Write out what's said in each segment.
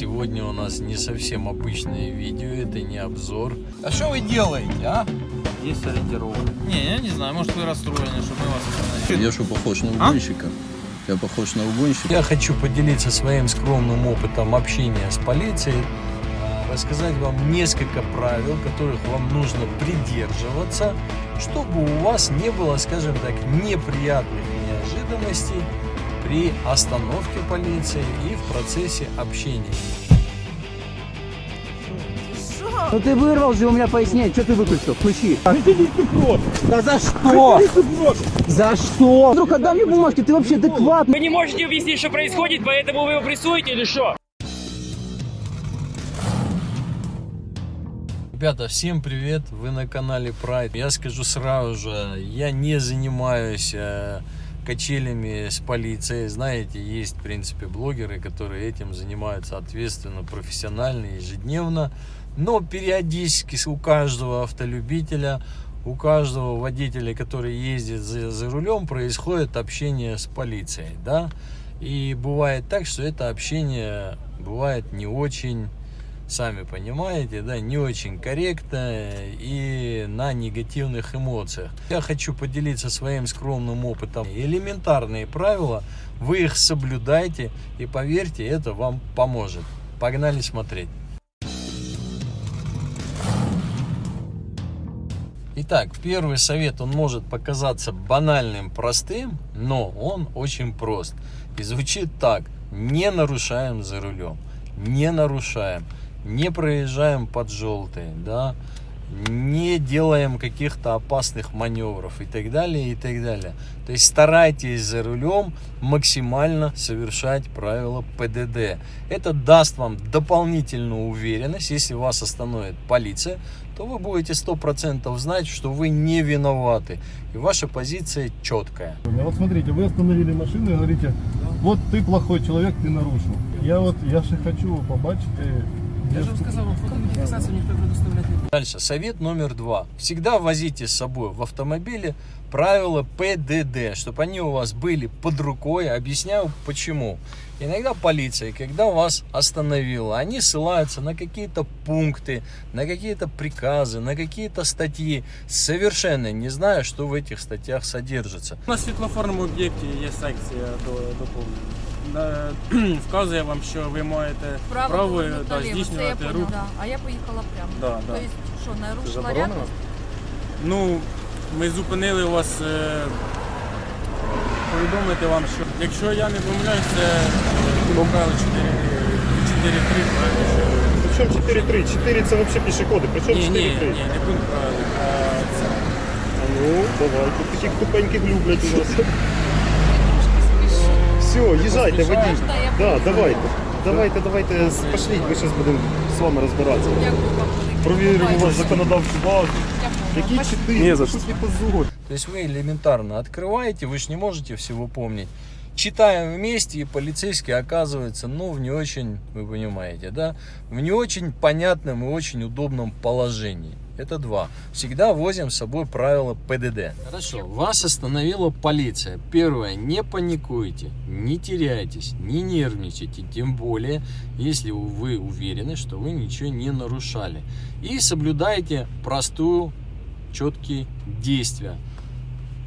сегодня у нас не совсем обычное видео, это не обзор. А что вы делаете, а? Есть ориентировка. Не, я не знаю, может вы расстроены, что мы вас остановили. Я что, похож на А? угонщика? Я похож на угонщика? Я хочу поделиться своим скромным опытом общения с полицией, а, рассказать вам несколько правил, которых вам нужно придерживаться, чтобы у вас не было, скажем так, неприятных неожиданностей при остановке полиции и в процессе общения. Ну ты вырвал же у меня пояснение, что ты выключил? Включи. Да за что? За что? Вдруг отдам мне бумажки, ты вообще адекватный? Вы не можете объяснить, что происходит, поэтому вы его прессуете или что? Ребята, всем привет! Вы на канале Pride. Я скажу сразу же, я не занимаюсь э, качелями с полицией. Знаете, есть, в принципе, блогеры, которые этим занимаются ответственно, профессионально, ежедневно. Но периодически у каждого автолюбителя, у каждого водителя, который ездит за, за рулем, происходит общение с полицией, да? И бывает так, что это общение бывает не очень сами понимаете, да, не очень корректно и на негативных эмоциях. Я хочу поделиться своим скромным опытом. Элементарные правила, вы их соблюдайте и поверьте, это вам поможет. Погнали смотреть. Итак, первый совет, он может показаться банальным, простым, но он очень прост. И звучит так. Не нарушаем за рулем. Не нарушаем не проезжаем под желтый, да, не делаем каких-то опасных маневров и так далее, и так далее. То есть старайтесь за рулем максимально совершать правила ПДД. Это даст вам дополнительную уверенность, если вас остановит полиция, то вы будете 100% знать, что вы не виноваты. И ваша позиция четкая. Вот смотрите, вы остановили машину и говорите, вот ты плохой человек, ты нарушил. Я вот, я же хочу побачить, Я же вам сказал, вам фотовидеофиксацию никто предоставлять не будет. Дальше, совет номер два. Всегда возите с собой в автомобиле правила ПДД, чтобы они у вас были под рукой. Объясняю почему. Иногда полиция, когда вас остановила, они ссылаются на какие-то пункты, на какие-то приказы, на какие-то статьи, совершенно не зная, что в этих статьях содержится. На світлофорному об'єкті є секція до Вказує вам, що ви маєте Право, право повернути да, наліво, це я здійснювати поняла, рух. да. А я поїхала прямо. Да, да. Тобто, що, нарушила заборонено? ряд? Ну, ми зупинили вас е, повідомити вам, що якщо я не помиляюсь, це правило 4-3, правильно? що- Причем 4-3? 4 це взагалі пішоходи. Причем Ні, 4-3? ні, ні, не пункт правил. а це А ну, давайте. Таких тупеньких люблять у нас. Все, їжджайте, водій. Можна я Да, поїду? давайте. Давайте, давайте, пошліть, ми зараз будемо з вами розбиратися. Дякую вам велике. Провіримо Бувайте. ваш законодавчу базу. Я поняла. Які Спасибо. 4? Не за что. Тут не позор. То есть вы элементарно открываете, вы же не можете всего помнить. Читаем вместе, и полицейский оказывается, ну, в не очень, вы понимаете, да, в не очень понятном и очень удобном положении. Это два. Всегда возим с собой правила ПДД. Хорошо, вас остановила полиция. Первое, не паникуйте, не теряйтесь, не нервничайте, тем более, если вы уверены, что вы ничего не нарушали. И соблюдайте простую, четкие действия.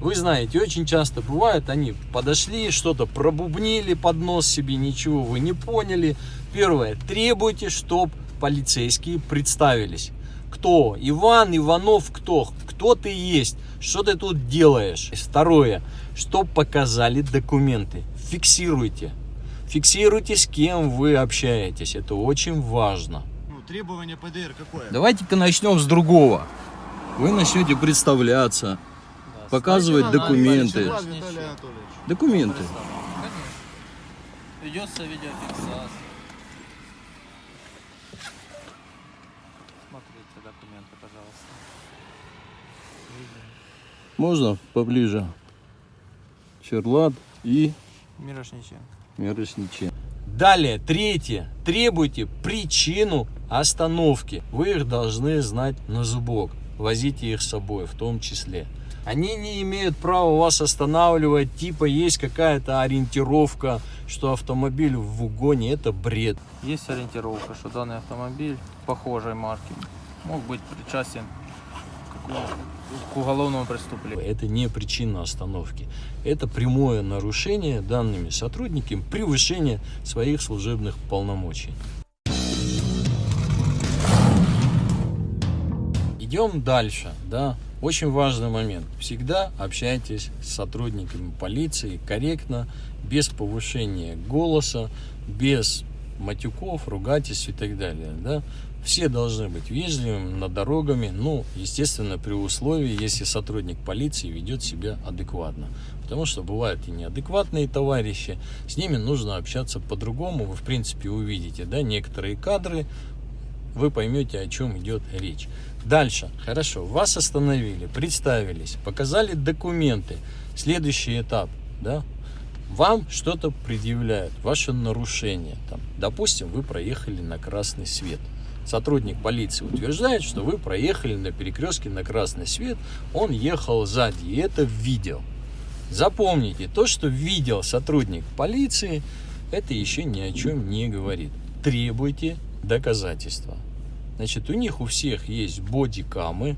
Вы знаете, очень часто бывает, они подошли, что-то пробубнили под нос себе, ничего вы не поняли. Первое, требуйте, чтобы полицейские представились. Кто? Иван, Иванов, кто? Кто ты есть? Что ты тут делаешь? Второе, чтоб показали документы. Фиксируйте. Фиксируйте, с кем вы общаетесь. Это очень важно. Требование ПДР какое? Давайте-ка начнем с другого. Вы начнете представляться, показывать документы. Документы. Ведется видеофиксация. Смотрите документы, пожалуйста. Можно поближе? Черлат и Мирошниченко. Мирошниченко. Далее, третье. Требуйте причину остановки. Вы их должны знать на зубок. Возите их с собой в том числе. Они не имеют права вас останавливать, типа есть какая-то ориентировка, что автомобиль в угоне, это бред. Есть ориентировка, что данный автомобиль похожей марки мог быть причастен к, к уголовному преступлению. Это не причина остановки. Это прямое нарушение данными сотрудниками превышение своих служебных полномочий. Идем дальше, да. Очень важный момент. Всегда общайтесь с сотрудниками полиции корректно, без повышения голоса, без матюков, ругательств и так далее, да. Все должны быть вежливыми над дорогами, ну, естественно, при условии, если сотрудник полиции ведет себя адекватно. Потому что бывают и неадекватные товарищи, с ними нужно общаться по-другому. Вы, в принципе, увидите, да, некоторые кадры, вы поймете, о чем идет речь. Дальше, хорошо, вас остановили, представились, показали документы. Следующий этап, да, вам что-то предъявляют, ваше нарушение. Там, допустим, вы проехали на красный свет. Сотрудник полиции утверждает, что вы проехали на перекрестке на красный свет, он ехал сзади, и это видео. Запомните, то, что видел сотрудник полиции, это еще ни о чем не говорит. Требуйте доказательства. Значит, у них у всех есть бодикамы.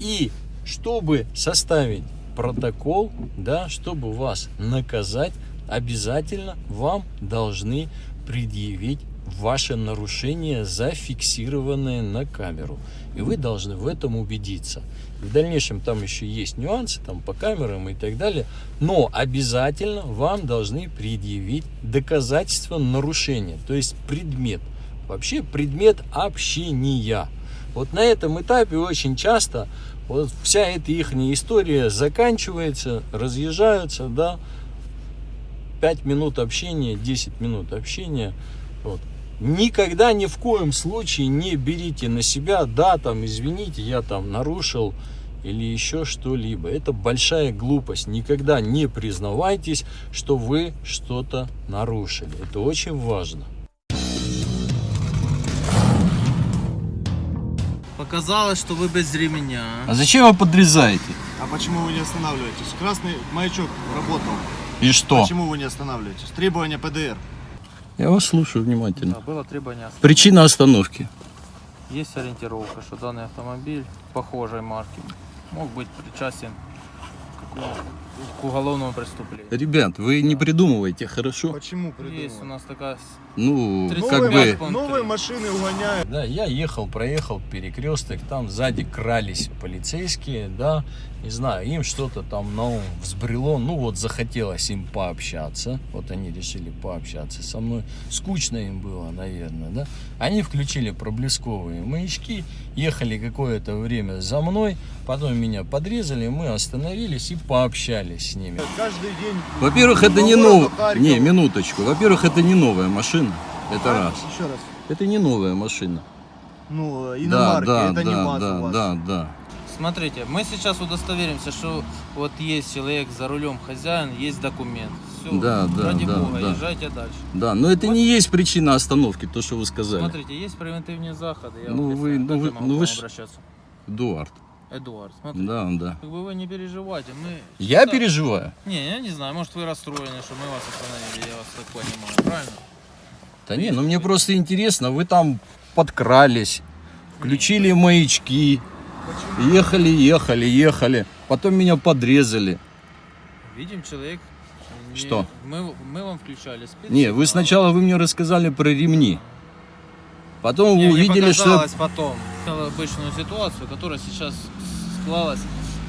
И чтобы составить протокол, да, чтобы вас наказать, обязательно вам должны предъявить ваше нарушение, зафиксированное на камеру. И вы должны в этом убедиться. В дальнейшем там еще есть нюансы там по камерам и так далее. Но обязательно вам должны предъявить доказательства нарушения, то есть предмет. Вообще предмет общения. Вот на этом этапе очень часто вот вся эта их история заканчивается, разъезжаются, да, 5 минут общения, 10 минут общения. Вот. Никогда ни в коем случае не берите на себя, да, там, извините, я там нарушил или еще что-либо. Это большая глупость. Никогда не признавайтесь, что вы что-то нарушили. Это очень важно. Показалось, что вы без ремня. А зачем вы подрезаете? А почему вы не останавливаетесь? Красный маячок работал. И что? Почему вы не останавливаетесь? Требования ПДР. Я вас слушаю внимательно. Да, было требование остановки. Причина остановки. Есть ориентировка, что данный автомобиль похожей марки мог быть причастен к, у- к уголовному преступлению. Ребят, вы не придумывайте, хорошо? Почему Есть у нас такая... Ну, как бы... Новые машины угоняют. Да, я ехал, проехал перекресток, там сзади крались полицейские, да, не знаю, им что-то там на ум взбрело, ну вот захотелось им пообщаться, вот они решили пообщаться со мной, скучно им было, наверное, да, они включили проблесковые маячки, ехали какое-то время за мной, потом меня подрезали, мы остановились и пообщались с ними. Во-первых, это не Харьков. Не, минуточку. Во-первых, это не новая машина. Это А? раз. Еще раз. Это не новая машина. Ну, Да, иномарки, да, это не да, МАЗ да, у вас. да, да. Смотрите, мы сейчас удостоверимся, что вот есть человек за рулем, хозяин, есть документ. Все, Да, да, ради да, бога, да. езжайте дальше. Да, но это не есть причина остановки, то, что вы сказали. Смотрите, есть превентивные заходы. Я Ну, вам вы- ну, как вы- ну, вы ж- обращаться. Эдуард. Эдуард, смотрите. Да, да. Как бы вы не переживайте, мы... Я считаем- переживаю. Не, я не знаю, может вы расстроены, что мы вас остановили, я вас так понимаю, правильно? Да не, ну мне просто интересно, вы там подкрались, включили маячки, ехали, ехали, ехали, потом меня подрезали. Видим, человек... не- Что? Мы, мы вам включали спецсигнал. Не, вы сначала вы мне рассказали про ремни. Потом Не, вы увидели, что... потом обычную ситуацию, которая сейчас склалась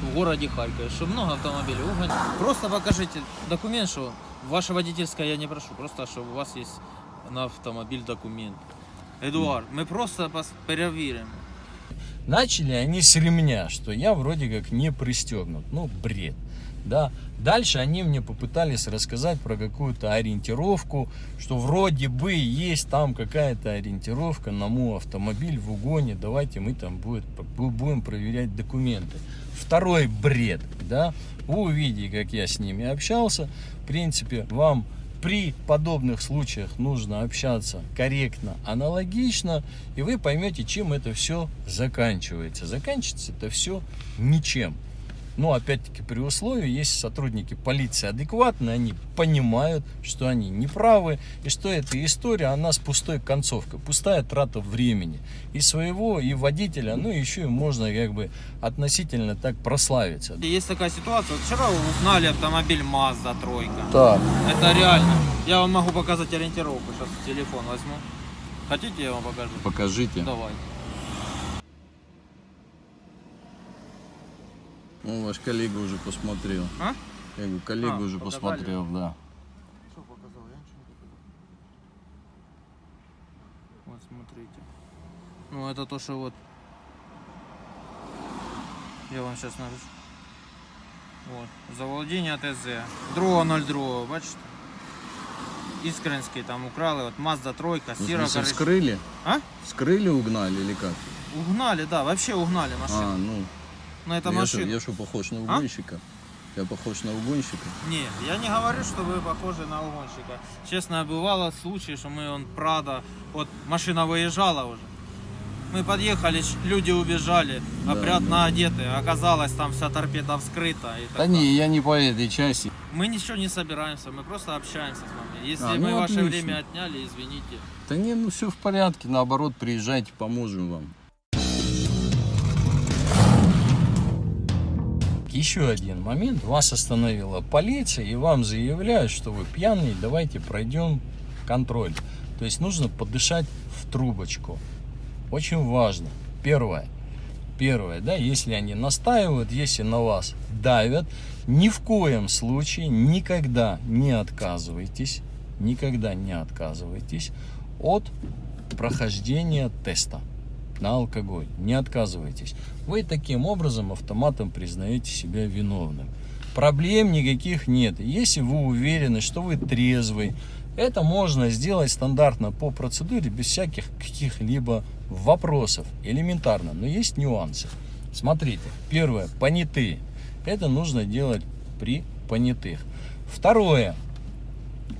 в городе Харькове, что много автомобилей угоняют. Просто покажите документ, что ваше водительское я не прошу, просто что у вас есть на автомобиль документ. Эдуард, мы просто проверим. Начали они с ремня, что я вроде как не пристегнут. Ну, бред. Да. Дальше они мне попытались рассказать про какую-то ориентировку, что вроде бы есть там какая-то ориентировка на мой автомобиль в угоне. Давайте мы там будет, бу- будем проверять документы. Второй бред, да. Вы увидите, как я с ними общался. В принципе, вам при подобных случаях нужно общаться корректно, аналогично, и вы поймете, чем это все заканчивается. Заканчивается это все ничем. Но опять-таки при условии, если сотрудники полиции адекватны, они понимают, что они неправы, и что эта история, она с пустой концовкой, пустая трата времени и своего, и водителя, ну еще и можно как бы относительно так прославиться. Есть такая ситуация. Вот вчера угнали автомобиль Mazda тройка. Так, Это реально. Я вам могу показать ориентировку. Сейчас телефон возьму. Хотите, я вам покажу? Покажите. Давай. Ну, ваш коллега уже посмотрел. А? Я говорю, коллега А, уже показали? посмотрел, да. Что показал? Я ничего не показал. Вот смотрите. Ну это то, что вот. Я вам сейчас напишу. Вот. Заволодіння ТЗ. 2.02, бачите? Іскренський там украли, от Mazda тройка, Ну, в сіра смысле, коричнева. вскрыли? А? Вскрыли, угнали или как? Угнали, да, вообще угнали машину. А, ну, На это я что, машину. я что, похож на А? угонщика? Я похож на угонщика? Не, я не говорю, что вы похожи на угонщика. Честно, бывало случаи, что мы, он, Прада, вот машина выезжала уже. Мы подъехали, люди убежали, Да, опрятно да. одеты. Оказалось, там вся торпеда вскрыта. И Да так не, далее. я не по этой части. Мы ничего не собираемся, мы просто общаемся с вами. Если А, мы ну, ваше отлично. время отняли, извините. Да не, ну все в порядке, наоборот, приезжайте, поможем вам. Еще один момент. Вас остановила полиция и вам заявляют, что вы пьяный, давайте пройдем контроль. То есть нужно подышать в трубочку. Очень важно. Первое. Первое, да, если они настаивают, если на вас давят, ни в коем случае никогда не отказывайтесь, никогда не отказывайтесь от прохождения теста на алкоголь. Не отказывайтесь. Вы таким образом автоматом признаете себя виновным. Проблем никаких нет. Если вы уверены, что вы трезвый, это можно сделать стандартно по процедуре, без всяких каких-либо вопросов. Элементарно. Но есть нюансы. Смотрите. Первое. Понятые. Это нужно делать при понятых. Второе.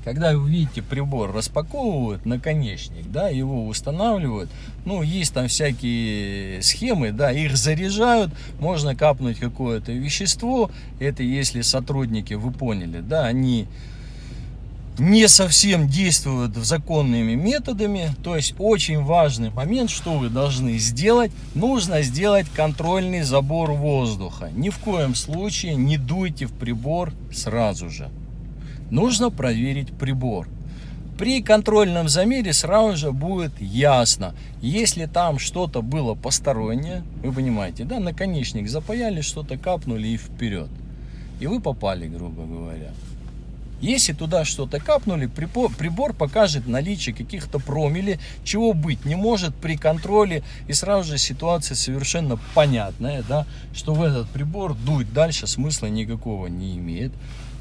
Когда вы видите прибор распаковывают наконечник, да, его устанавливают, ну, есть там всякие схемы, да, их заряжают, можно капнуть какое-то вещество, это если сотрудники, вы поняли, да, они не совсем действуют законными методами, то есть очень важный момент, что вы должны сделать, нужно сделать контрольный забор воздуха, ни в коем случае не дуйте в прибор сразу же нужно проверить прибор. При контрольном замере сразу же будет ясно, если там что-то было постороннее, вы понимаете, да, наконечник запаяли, что-то капнули и вперед. И вы попали, грубо говоря. Если туда что-то капнули, прибор, покажет наличие каких-то промили, чего быть не может при контроле. И сразу же ситуация совершенно понятная, да, что в этот прибор дуть дальше смысла никакого не имеет.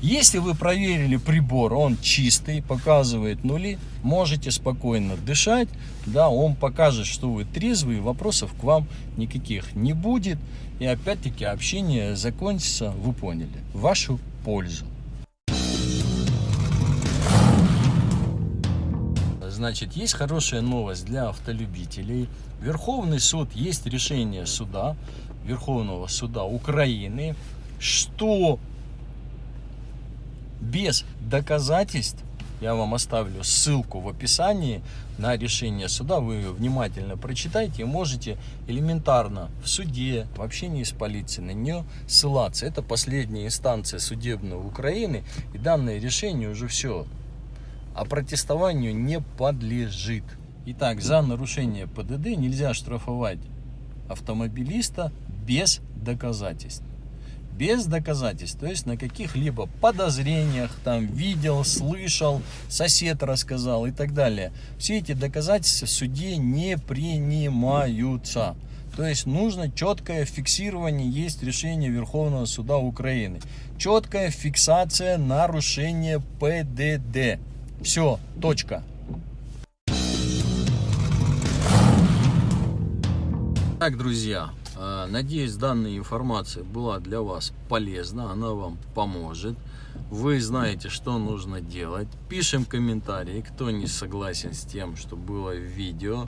Если вы проверили прибор, он чистый, показывает нули, можете спокойно дышать, да, он покажет, что вы трезвый, вопросов к вам никаких не будет. И опять-таки общение закончится, вы поняли, в вашу пользу. Значит, есть хорошая новость для автолюбителей. Верховный суд, есть решение суда, Верховного суда Украины, что без доказательств, я вам оставлю ссылку в описании на решение суда, вы ее внимательно прочитайте и можете элементарно в суде, в общении с полицией на нее ссылаться. Это последняя инстанция судебной Украины, и данное решение уже все, а протестованию не подлежит. Итак, за нарушение ПДД нельзя штрафовать автомобилиста без доказательств без доказательств, то есть на каких-либо подозрениях, там видел, слышал, сосед рассказал и так далее. Все эти доказательства в суде не принимаются. То есть нужно четкое фиксирование, есть решение Верховного суда Украины. Четкая фиксация нарушения ПДД. Все, точка. Так, друзья, э, надеюсь, данная информация была для вас полезна, она вам поможет. Вы знаете, что нужно делать. Пишем комментарии, кто не согласен с тем, что было в видео.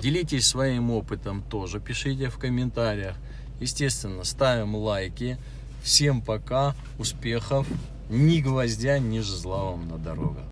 Делитесь своим опытом тоже, пишите в комментариях. Естественно, ставим лайки. Всем пока, успехов, ни гвоздя, ни жезла вам на дорогах.